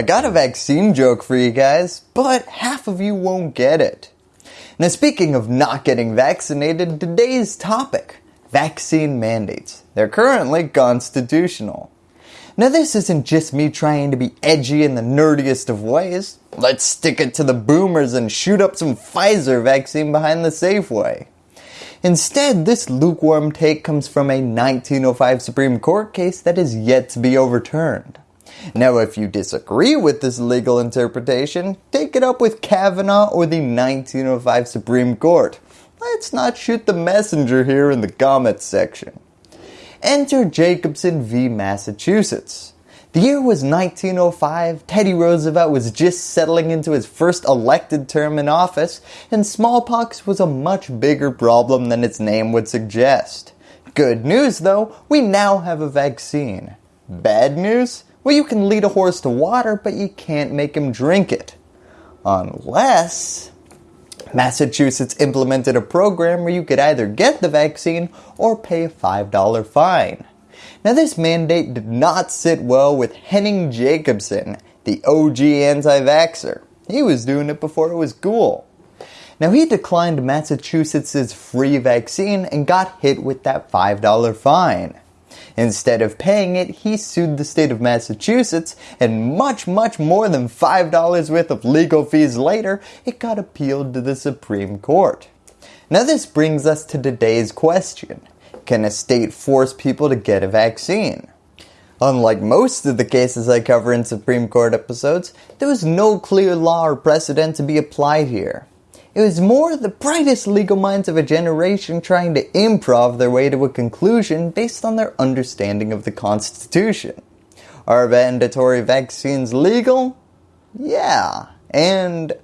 I got a vaccine joke for you guys, but half of you won't get it. Now speaking of not getting vaccinated, today's topic, vaccine mandates. They're currently constitutional. Now this isn't just me trying to be edgy in the nerdiest of ways. Let's stick it to the boomers and shoot up some Pfizer vaccine behind the Safeway. Instead, this lukewarm take comes from a 1905 Supreme Court case that is yet to be overturned. Now if you disagree with this legal interpretation, take it up with Kavanaugh or the 1905 Supreme Court. Let's not shoot the messenger here in the comments section. Enter Jacobson v. Massachusetts. The year was 1905, Teddy Roosevelt was just settling into his first elected term in office, and smallpox was a much bigger problem than its name would suggest. Good news though, we now have a vaccine. Bad news? Well you can lead a horse to water, but you can't make him drink it. Unless Massachusetts implemented a program where you could either get the vaccine or pay a $5 fine. Now this mandate did not sit well with Henning Jacobson, the OG anti-vaxxer. He was doing it before it was cool. Now he declined Massachusetts' free vaccine and got hit with that $5 fine. Instead of paying it, he sued the state of Massachusetts and much much more than $5 worth of legal fees later, it got appealed to the Supreme Court. Now this brings us to today's question. Can a state force people to get a vaccine? Unlike most of the cases I cover in Supreme Court episodes, there was no clear law or precedent to be applied here. It was more the brightest legal minds of a generation trying to improv their way to a conclusion based on their understanding of the Constitution. Are mandatory vaccines legal? Yeah, and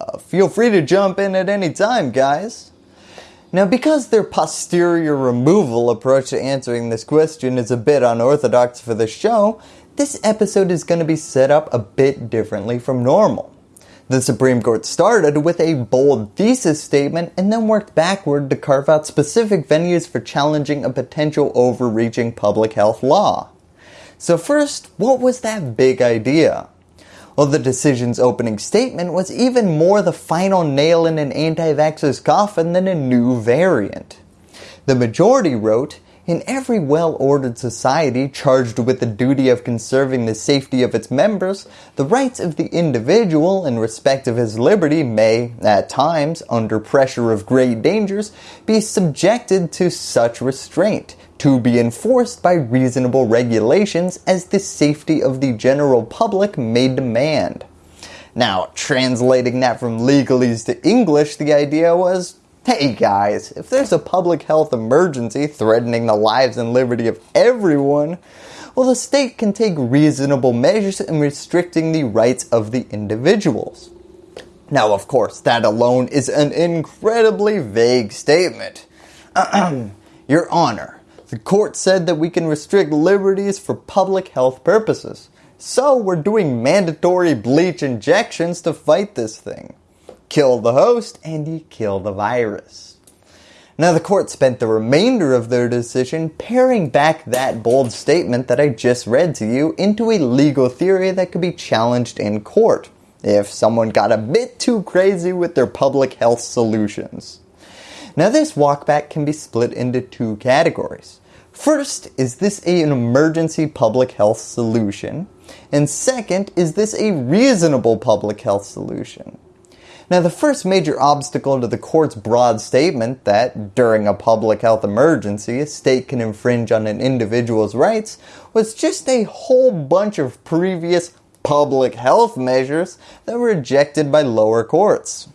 uh, feel free to jump in at any time guys. Now because their posterior removal approach to answering this question is a bit unorthodox for the show, this episode is going to be set up a bit differently from normal. The Supreme Court started with a bold thesis statement and then worked backward to carve out specific venues for challenging a potential overreaching public health law. So first, what was that big idea? Well, the decision's opening statement was even more the final nail in an anti-vaxxer's coffin than a new variant. The majority wrote, in every well-ordered society charged with the duty of conserving the safety of its members, the rights of the individual in respect of his liberty may, at times, under pressure of great dangers, be subjected to such restraint, to be enforced by reasonable regulations as the safety of the general public may demand. Now, translating that from legalese to English, the idea was, hey guys, if there's a public health emergency threatening the lives and liberty of everyone, well the state can take reasonable measures in restricting the rights of the individuals. Now of course, that alone is an incredibly vague statement. Your Honor, the court said that we can restrict liberties for public health purposes. So we're doing mandatory bleach injections to fight this thing. Kill the host and you kill the virus. Now the court spent the remainder of their decision paring back that bold statement that I just read to you into a legal theory that could be challenged in court if someone got a bit too crazy with their public health solutions. Now this walkback can be split into two categories. First, is this an emergency public health solution? And second, is this a reasonable public health solution? Now the first major obstacle to the court's broad statement that during a public health emergency a state can infringe on an individual's rights was just a whole bunch of previous public health measures that were rejected by lower courts.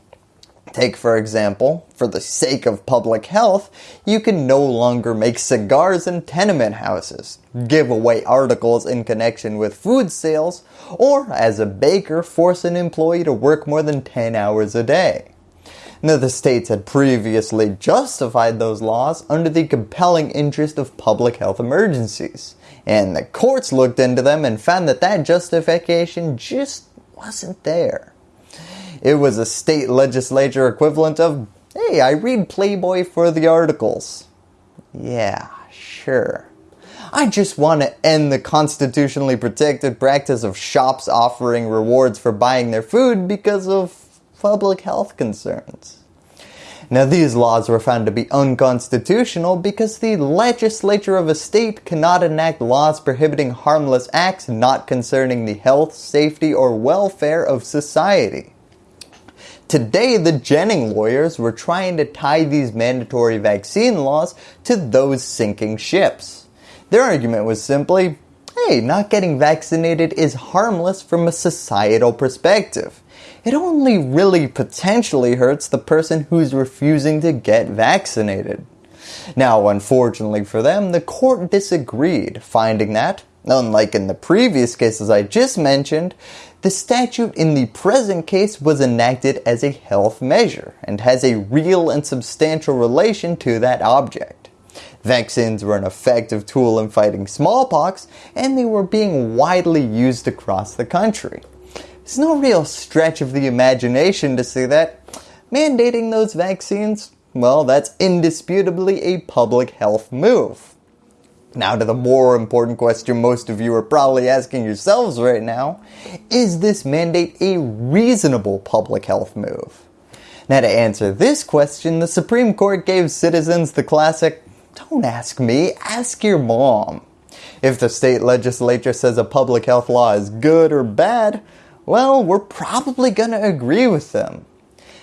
Take for example, for the sake of public health, you can no longer make cigars in tenement houses, give away articles in connection with food sales, or as a baker force an employee to work more than 10 hours a day. Now the states had previously justified those laws under the compelling interest of public health emergencies, and the courts looked into them and found that that justification just wasn't there. It was a state legislature equivalent of, hey, I read Playboy for the articles. Yeah, sure. I just want to end the constitutionally protected practice of shops offering rewards for buying their food because of public health concerns. Now these laws were found to be unconstitutional because the legislature of a state cannot enact laws prohibiting harmless acts not concerning the health, safety, or welfare of society. Today, the Jennings lawyers were trying to tie these mandatory vaccine laws to those sinking ships. Their argument was simply, hey, not getting vaccinated is harmless from a societal perspective it only really potentially hurts the person who's refusing to get vaccinated. Now, unfortunately for them, the court disagreed, finding that, unlike in the previous cases I just mentioned, the statute in the present case was enacted as a health measure and has a real and substantial relation to that object. Vaccines were an effective tool in fighting smallpox and they were being widely used across the country. It's no real stretch of the imagination to see that mandating those vaccines, well, that's indisputably a public health move. Now to the more important question most of you are probably asking yourselves right now, is this mandate a reasonable public health move? Now to answer this question, the Supreme Court gave citizens the classic, don't ask me, ask your mom. If the state legislature says a public health law is good or bad, well, we're probably going to agree with them.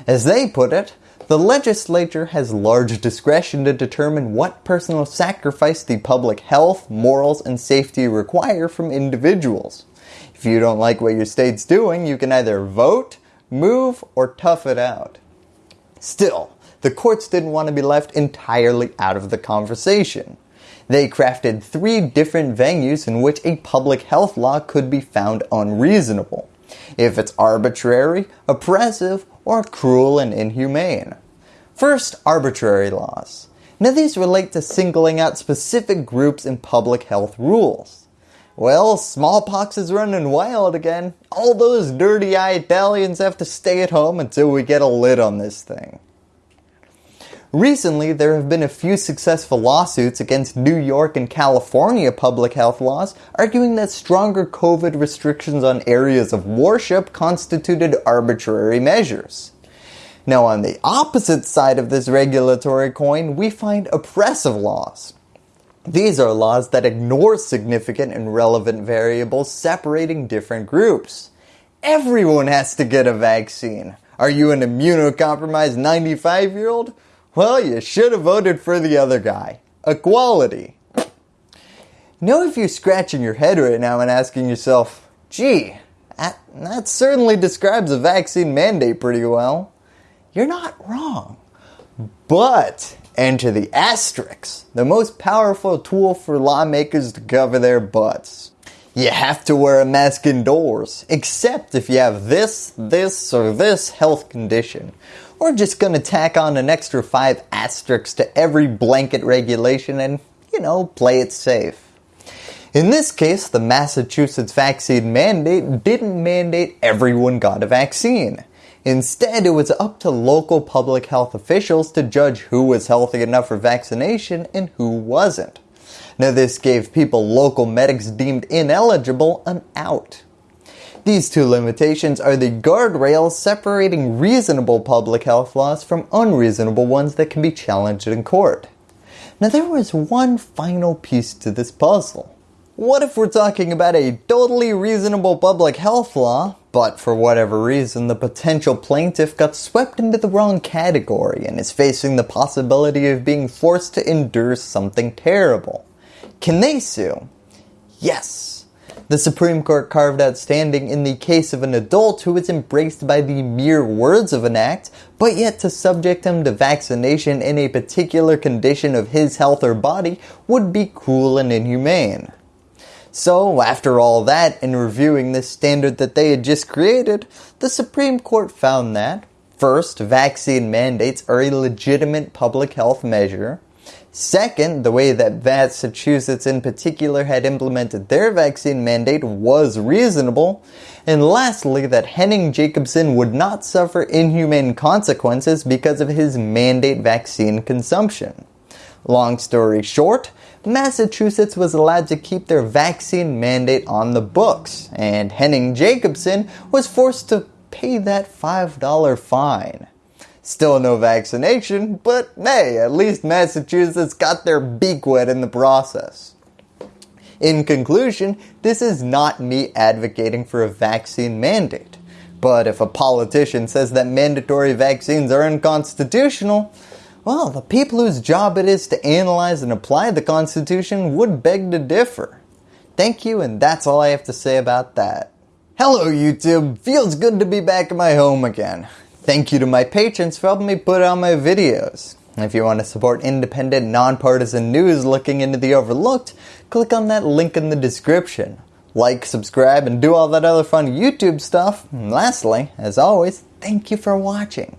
As they put it, the legislature has large discretion to determine what personal sacrifice the public health, morals, and safety require from individuals. If you don't like what your state's doing, you can either vote, move, or tough it out. Still, the courts didn't want to be left entirely out of the conversation. They crafted three different venues in which a public health law could be found unreasonable if it's arbitrary, oppressive, or cruel and inhumane. First, arbitrary laws. Now these relate to singling out specific groups in public health rules. Well, smallpox is running wild again. All those dirty-eyed Italians have to stay at home until we get a lid on this thing. Recently, there have been a few successful lawsuits against New York and California public health laws arguing that stronger COVID restrictions on areas of worship constituted arbitrary measures. Now on the opposite side of this regulatory coin, we find oppressive laws. These are laws that ignore significant and relevant variables separating different groups. Everyone has to get a vaccine. Are you an immunocompromised 95 year old? Well, you should have voted for the other guy. Equality. Know if you're scratching your head right now and asking yourself, gee, that, that certainly describes a vaccine mandate pretty well. You're not wrong. But enter the asterisks, the most powerful tool for lawmakers to cover their butts. You have to wear a mask indoors, except if you have this, this, or this health condition, we're just going to tack on an extra 5 asterisks to every blanket regulation and, you know, play it safe. In this case, the Massachusetts vaccine mandate didn't mandate everyone got a vaccine. Instead, it was up to local public health officials to judge who was healthy enough for vaccination and who wasn't. Now this gave people local medics deemed ineligible an out. These two limitations are the guardrails separating reasonable public health laws from unreasonable ones that can be challenged in court. Now there was one final piece to this puzzle. What if we're talking about a totally reasonable public health law, but for whatever reason the potential plaintiff got swept into the wrong category and is facing the possibility of being forced to endure something terrible? Can they sue? Yes. The Supreme Court carved out standing in the case of an adult who was embraced by the mere words of an act, but yet to subject him to vaccination in a particular condition of his health or body would be cruel and inhumane. So after all that and reviewing this standard that they had just created, the Supreme Court found that First, vaccine mandates are a legitimate public health measure. Second, the way that Massachusetts in particular had implemented their vaccine mandate was reasonable. And lastly, that Henning Jacobson would not suffer inhumane consequences because of his mandate vaccine consumption. Long story short, Massachusetts was allowed to keep their vaccine mandate on the books, and Henning Jacobson was forced to pay that $5 fine. Still no vaccination, but hey, at least Massachusetts got their beak wet in the process. In conclusion, this is not me advocating for a vaccine mandate. But if a politician says that mandatory vaccines are unconstitutional, well, the people whose job it is to analyze and apply the Constitution would beg to differ. Thank you and that's all I have to say about that. Hello YouTube, feels good to be back in my home again. Thank you to my patrons for helping me put out my videos. If you want to support independent, nonpartisan news looking into the overlooked, click on that link in the description. Like, subscribe, and do all that other fun YouTube stuff. And lastly, as always, thank you for watching.